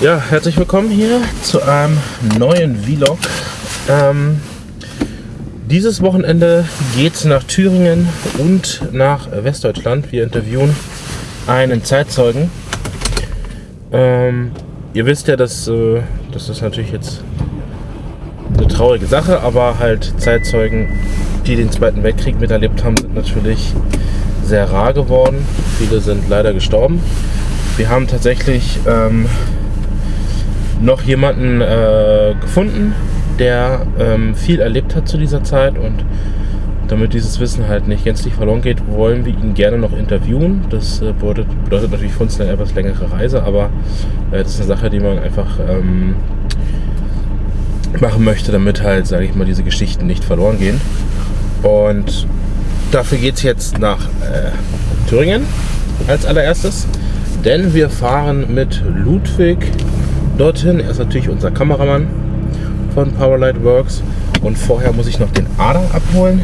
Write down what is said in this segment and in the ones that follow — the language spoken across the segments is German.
Ja, herzlich willkommen hier zu einem neuen Vlog. Ähm, dieses Wochenende geht es nach Thüringen und nach Westdeutschland. Wir interviewen einen Zeitzeugen. Ähm, ihr wisst ja, dass äh, das ist natürlich jetzt eine traurige Sache, aber halt Zeitzeugen, die den Zweiten Weltkrieg miterlebt haben, sind natürlich sehr rar geworden. Viele sind leider gestorben. Wir haben tatsächlich ähm, noch jemanden äh, gefunden, der ähm, viel erlebt hat zu dieser Zeit und damit dieses Wissen halt nicht gänzlich verloren geht, wollen wir ihn gerne noch interviewen. Das äh, bedeutet, bedeutet, natürlich für uns eine etwas längere Reise, aber äh, das ist eine Sache, die man einfach ähm, machen möchte, damit halt, sage ich mal, diese Geschichten nicht verloren gehen. Und dafür geht es jetzt nach äh, Thüringen als allererstes, denn wir fahren mit Ludwig dorthin. Er ist natürlich unser Kameramann von Powerlight Works. Und vorher muss ich noch den Adam abholen.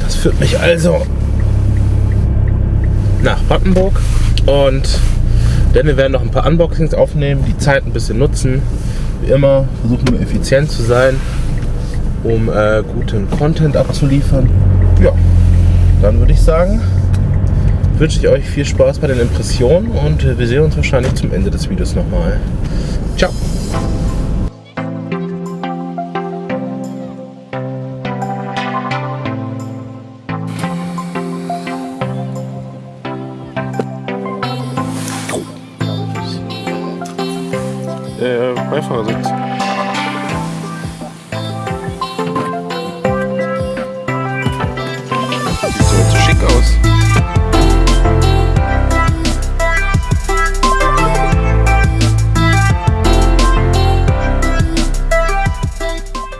Das führt mich also nach Battenburg. Und denn wir werden noch ein paar Unboxings aufnehmen, die Zeit ein bisschen nutzen. Wie immer versuchen wir effizient zu sein, um äh, guten Content abzuliefern. Ja, dann würde ich sagen, wünsche ich euch viel Spaß bei den Impressionen und wir sehen uns wahrscheinlich zum Ende des Videos nochmal. Ciao! Äh, Beifahrersitz. Schick aus.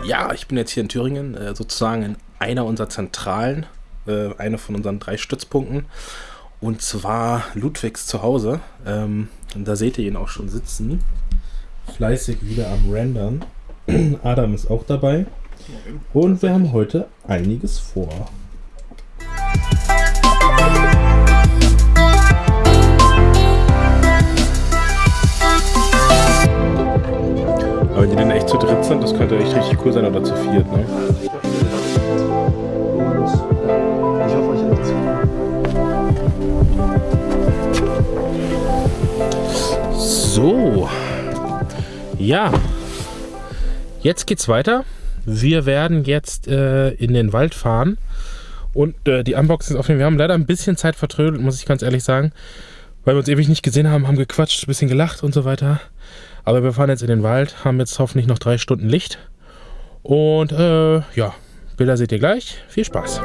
Ja, ich bin jetzt hier in Thüringen, äh, sozusagen in einer unserer Zentralen, äh, eine von unseren drei Stützpunkten. Und zwar Ludwigs Zuhause. Ähm, und da seht ihr ihn auch schon sitzen. Fleißig wieder am Rendern. Adam ist auch dabei. Und wir haben heute einiges vor. Aber wenn die dann echt zu dritt sind, das könnte echt richtig cool sein oder zu viert, ne? Und ich hoffe, euch hat So. Ja. Jetzt geht's weiter. Wir werden jetzt äh, in den Wald fahren und äh, die Unboxings aufnehmen. Wir haben leider ein bisschen Zeit vertrödelt, muss ich ganz ehrlich sagen. Weil wir uns ewig nicht gesehen haben, haben gequatscht, ein bisschen gelacht und so weiter. Aber wir fahren jetzt in den Wald, haben jetzt hoffentlich noch drei Stunden Licht. Und äh, ja, Bilder seht ihr gleich. Viel Spaß.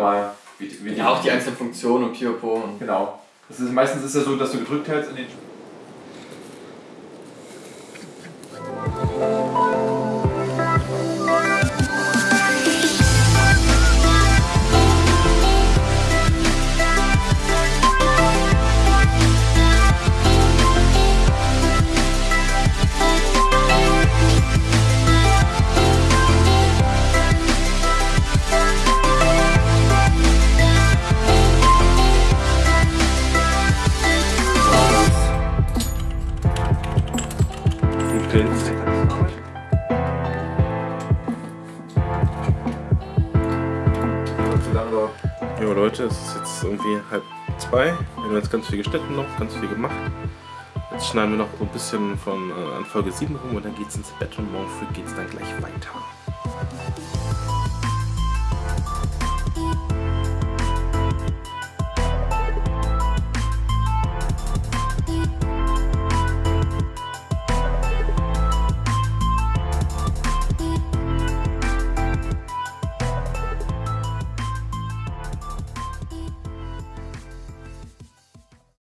nochmal. Wie, wie ja, auch die einzelnen Funktionen und Kyoko. Genau. Das ist, meistens ist ja so, dass du gedrückt hältst in den Leute, es ist jetzt irgendwie halb zwei. Wir haben jetzt ganz viel geschnitten noch, ganz viel gemacht. Jetzt schneiden wir noch so ein bisschen von äh, an Folge 7 rum und dann geht's ins Bett und morgen früh geht's dann gleich weiter.